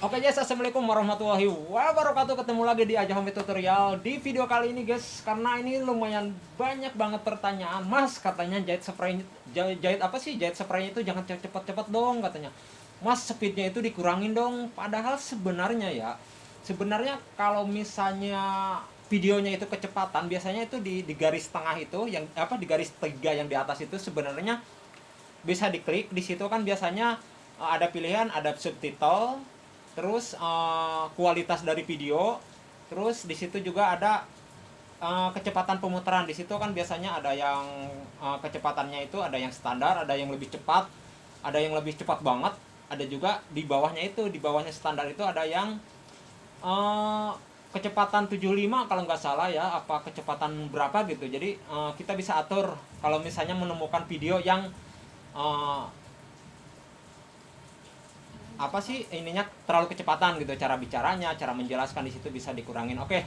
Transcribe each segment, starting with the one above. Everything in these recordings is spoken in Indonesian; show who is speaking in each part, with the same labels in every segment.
Speaker 1: Oke guys, assalamualaikum warahmatullahi wabarakatuh. Ketemu lagi di Aja Home Tutorial di video kali ini guys, karena ini lumayan banyak banget pertanyaan. Mas katanya jahit spray jahit apa sih jahit spraynya itu jangan cepet-cepet dong katanya. Mas speednya itu dikurangin dong. Padahal sebenarnya ya, sebenarnya kalau misalnya videonya itu kecepatan, biasanya itu di, di garis tengah itu yang apa di garis tiga yang di atas itu sebenarnya bisa diklik di situ kan biasanya eh, ada pilihan ada subtitle terus uh, kualitas dari video. Terus di situ juga ada uh, kecepatan pemutaran. Di situ kan biasanya ada yang uh, kecepatannya itu ada yang standar ada yang lebih cepat ada yang lebih cepat banget. Ada juga di bawahnya itu di bawahnya standar itu ada yang uh, kecepatan 75 kalau nggak salah ya apa kecepatan berapa gitu. Jadi uh, kita bisa atur. Kalau misalnya menemukan video yang uh, apa sih ininya terlalu kecepatan gitu cara bicaranya cara menjelaskan di situ bisa dikurangin. Oke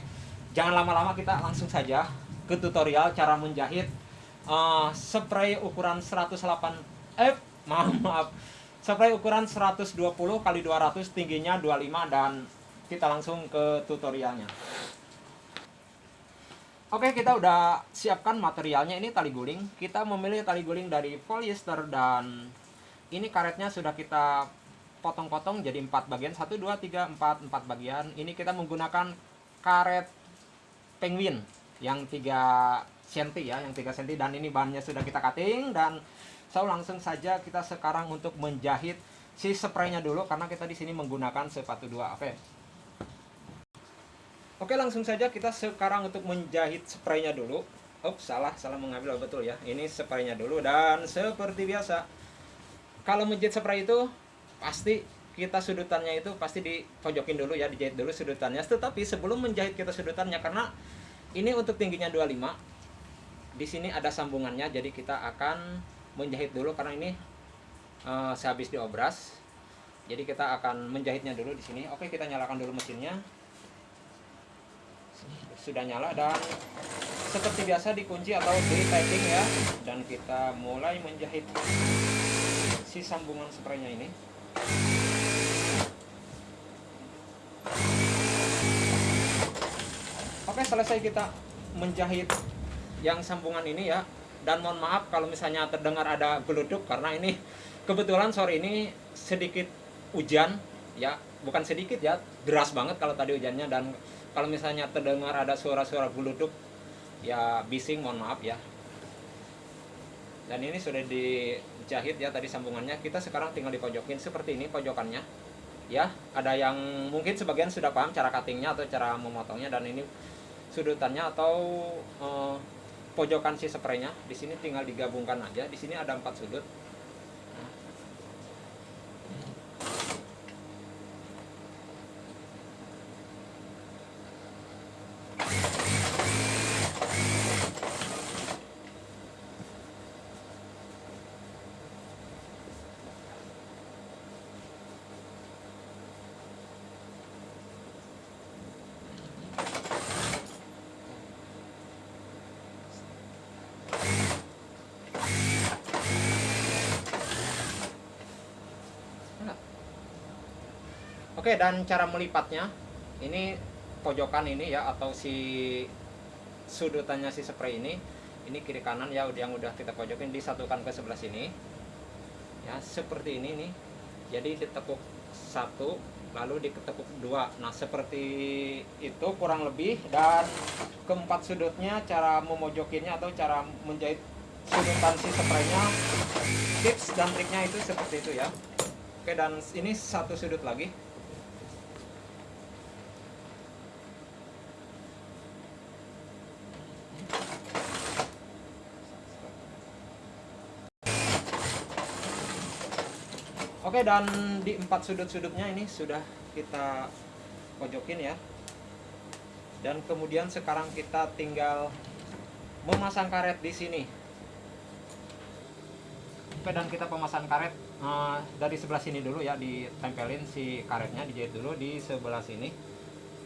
Speaker 1: jangan lama-lama kita langsung saja ke tutorial cara menjahit uh, spray ukuran 108 f. Maaf maaf. Spray ukuran 120 kali 200 tingginya 25 dan kita langsung ke tutorialnya. Oke kita udah siapkan materialnya. Ini tali guling. Kita memilih tali guling dari polyester dan ini karetnya sudah kita potong-potong jadi empat bagian. Satu dua tiga empat. Empat bagian. Ini kita menggunakan karet penguin yang 3 cm ya yang 3 cm dan ini bahannya sudah kita cutting. Dan so langsung saja kita sekarang untuk menjahit si spraynya dulu karena kita di sini menggunakan sepatu dua. Oke. Oke langsung saja kita sekarang untuk menjahit spraynya dulu. Oh salah. Salah mengambil oh, betul ya. Ini spraynya dulu. Dan seperti biasa kalau menjahit spray itu pasti kita sudutannya itu pasti dipojokin dulu ya dijahit dulu sudutannya tetapi sebelum menjahit kita sudutannya karena ini untuk tingginya 25 di sini ada sambungannya jadi kita akan menjahit dulu karena ini uh, sehabis diobras. Jadi kita akan menjahitnya dulu di sini. Oke kita nyalakan dulu mesinnya. Sudah nyala dan seperti biasa dikunci atau di piping ya. Dan kita mulai menjahit si sambungan spraynya ini Oke selesai kita menjahit yang sambungan ini ya. Dan mohon maaf kalau misalnya terdengar ada geluduk karena ini kebetulan sore ini sedikit hujan ya. Bukan sedikit ya deras banget kalau tadi hujannya. Dan kalau misalnya terdengar ada suara-suara geluduk ya bising mohon maaf ya dan ini sudah dijahit ya tadi sambungannya. Kita sekarang tinggal dipojokin seperti ini pojokannya. Ya ada yang mungkin sebagian sudah paham cara cuttingnya atau cara memotongnya dan ini sudutannya atau eh, pojokan si spraynya. Di sini tinggal digabungkan aja. Di sini ada empat sudut Oke dan cara melipatnya ini pojokan ini ya atau si sudutannya si spray ini ini kiri kanan ya yang udah kita pojokin disatukan ke sebelah sini. Ya seperti ini nih. Jadi ditekuk satu lalu ditekuk dua. Nah seperti itu kurang lebih dan keempat sudutnya cara memojokinnya atau cara menjahit sudutan si spraynya tips dan triknya itu seperti itu ya. Oke dan ini satu sudut lagi Oke dan di empat sudut-sudutnya ini sudah kita pojokin ya. Dan kemudian sekarang kita tinggal memasang karet di sini. Oke dan kita pemasang karet uh, dari sebelah sini dulu ya ditempelin si karetnya dijahit dulu di sebelah sini.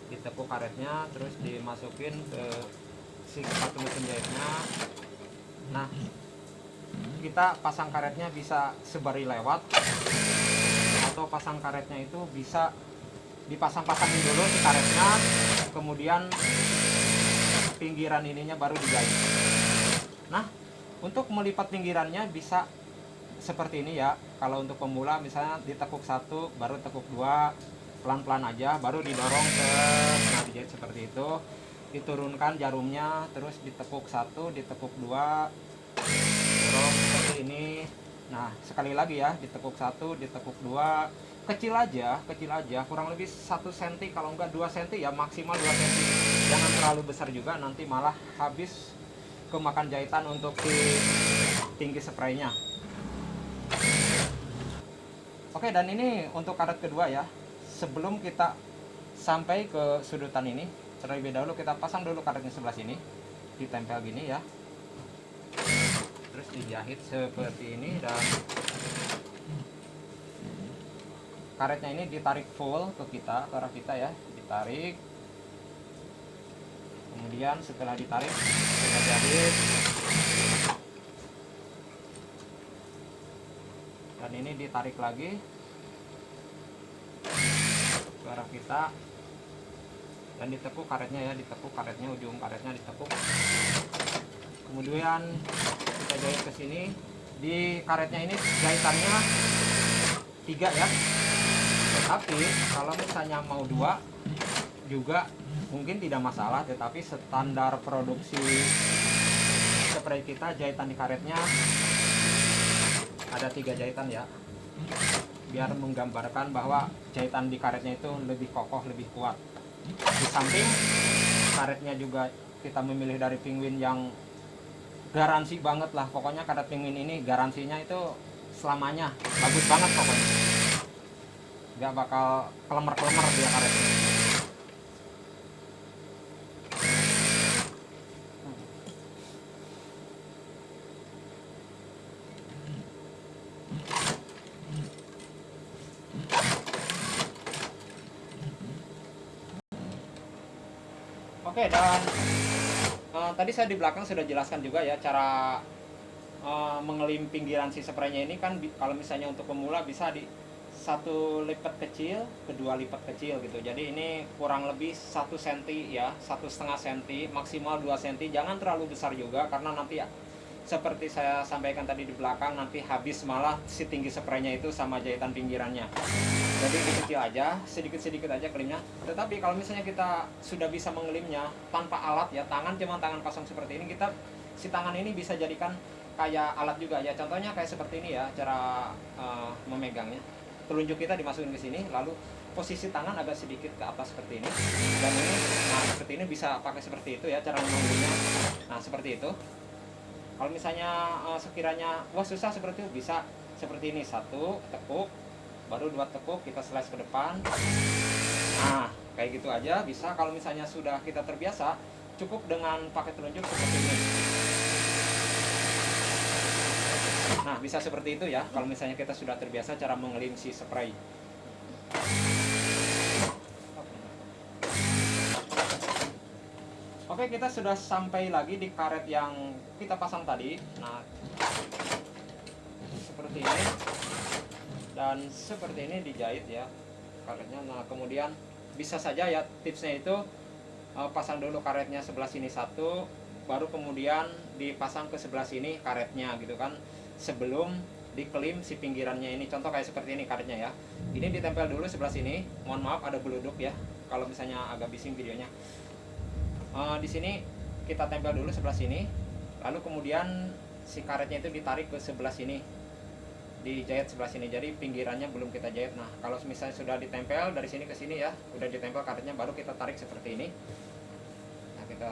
Speaker 1: Ditekuk karetnya terus dimasukin ke si sepatu mesin jahitnya. Nah kita pasang karetnya bisa sebari lewat atau pasang karetnya itu bisa dipasang-pasangin dulu si karetnya kemudian pinggiran ininya baru dijahit. Nah untuk melipat pinggirannya bisa seperti ini ya. Kalau untuk pemula misalnya ditekuk satu baru tekuk dua pelan-pelan aja baru didorong ke nah dijahit seperti itu. Diturunkan jarumnya terus ditekuk satu ditekuk dua dorong seperti ini nah sekali lagi ya ditekuk satu ditekuk dua kecil aja kecil aja kurang lebih satu senti kalau enggak dua senti ya maksimal dua senti. Jangan terlalu besar juga nanti malah habis kemakan jahitan untuk si tinggi spraynya. Oke dan ini untuk karet kedua ya. Sebelum kita sampai ke sudutan ini terlebih dahulu kita pasang dulu karetnya sebelah sini ditempel gini ya terus dijahit seperti ini dan karetnya ini ditarik full ke kita ke arah kita ya. Ditarik. Kemudian setelah ditarik kita jahit. Dan ini ditarik lagi ke arah kita. Dan ditekuk karetnya ya ditekuk karetnya ujung karetnya ditekuk kemudian kita jahit ke sini. Di karetnya ini jahitannya tiga ya. Tetapi kalau misalnya mau dua juga mungkin tidak masalah. Tetapi standar produksi spray kita jahitan di karetnya ada tiga jahitan ya. Biar menggambarkan bahwa jahitan di karetnya itu lebih kokoh lebih kuat. Di samping karetnya juga kita memilih dari penguin yang garansi banget lah. Pokoknya karet penguin ini garansinya itu selamanya. Bagus banget pokoknya. Nggak bakal kelemer-kelemer dia karetnya Oke dan uh, tadi saya di belakang sudah jelaskan juga ya cara uh, mengelim pinggiran si spraynya ini kan kalau misalnya untuk pemula bisa di satu lipat kecil, kedua lipat kecil gitu. Jadi ini kurang lebih satu senti ya, satu setengah senti, maksimal 2 senti. Jangan terlalu besar juga karena nanti ya seperti saya sampaikan tadi di belakang nanti habis malah si tinggi spraynya itu sama jahitan pinggirannya. Jadi kecil aja sedikit-sedikit aja kelimnya. Tetapi kalau misalnya kita sudah bisa mengelimnya tanpa alat ya tangan cuma tangan kosong seperti ini kita si tangan ini bisa jadikan kayak alat juga ya. Contohnya kayak seperti ini ya cara uh, memegangnya. Telunjuk kita dimasukin ke sini lalu posisi tangan agak sedikit ke atas seperti ini. Dan ini nah seperti ini bisa pakai seperti itu ya cara mengambilnya nah seperti itu kalau misalnya uh, sekiranya wah susah seperti itu bisa seperti ini. Satu tekuk baru dua tekuk kita slice ke depan. Nah kayak gitu aja. Bisa kalau misalnya sudah kita terbiasa cukup dengan pakai telunjuk seperti ini. Nah bisa seperti itu ya kalau misalnya kita sudah terbiasa cara mengelim si spray Oke, kita sudah sampai lagi di karet yang kita pasang tadi. Nah, seperti ini. Dan seperti ini dijahit ya karetnya. Nah, kemudian bisa saja ya tipsnya itu uh, pasang dulu karetnya sebelah sini satu, baru kemudian dipasang ke sebelah sini karetnya gitu kan. Sebelum dikelim si pinggirannya ini. Contoh kayak seperti ini karetnya ya. Ini ditempel dulu sebelah sini. Mohon maaf ada beluduk ya. Kalau misalnya agak bising videonya uh, di sini kita tempel dulu sebelah sini. Lalu kemudian si karetnya itu ditarik ke sebelah sini. Dijahit sebelah sini. Jadi pinggirannya belum kita jahit. Nah kalau misalnya sudah ditempel dari sini ke sini ya udah ditempel karetnya baru kita tarik seperti ini. Nah kita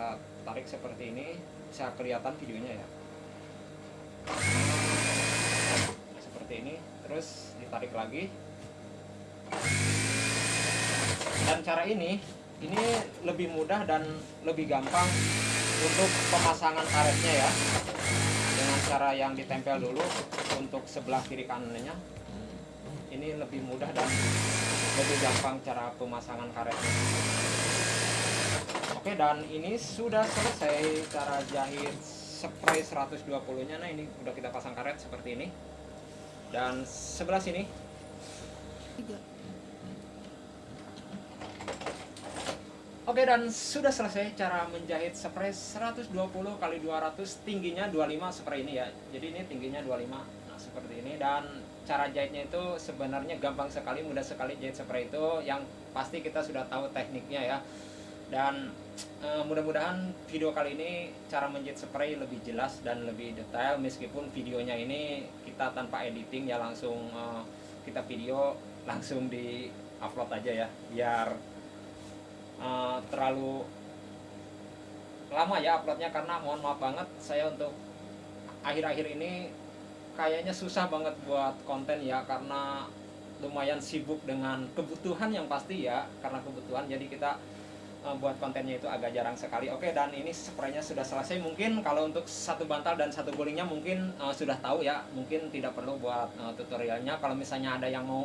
Speaker 1: tarik seperti ini. Bisa kelihatan videonya ya. Seperti ini. Terus ditarik lagi. Dan cara ini ini lebih mudah dan lebih gampang untuk pemasangan karetnya ya. Dengan cara yang ditempel dulu untuk sebelah kiri kanannya. Ini lebih mudah dan lebih gampang cara pemasangan karetnya. Oke dan ini sudah selesai cara jahit spray 120 nya nah ini udah kita pasang karet seperti ini. Dan sebelah sini Oke dan sudah selesai cara menjahit spray 120 kali 200 tingginya 25 spray ini ya. Jadi ini tingginya 25. Nah, seperti ini dan cara jahitnya itu sebenarnya gampang sekali, mudah sekali jahit spray itu yang pasti kita sudah tahu tekniknya ya. Dan e, mudah-mudahan video kali ini cara menjahit spray lebih jelas dan lebih detail meskipun videonya ini kita tanpa editing ya langsung e, kita video langsung di upload aja ya biar uh, terlalu lama ya uploadnya karena mohon maaf banget saya untuk akhir-akhir ini kayaknya susah banget buat konten ya karena lumayan sibuk dengan kebutuhan yang pasti ya karena kebutuhan. Jadi kita uh, buat kontennya itu agak jarang sekali. Oke dan ini spraynya sudah selesai. Mungkin kalau untuk satu bantal dan satu gulingnya mungkin uh, sudah tahu ya mungkin tidak perlu buat uh, tutorialnya. Kalau misalnya ada yang mau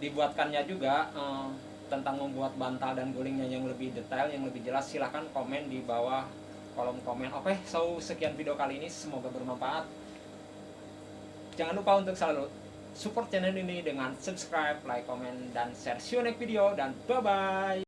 Speaker 1: dibuatkannya juga uh, tentang membuat bantal dan gulingnya yang lebih detail, yang lebih jelas, silahkan komen di bawah kolom komen. Oke, so sekian video kali ini, semoga bermanfaat. Jangan lupa untuk selalu support channel ini dengan subscribe, like, komen, dan share. See you next video, dan bye-bye!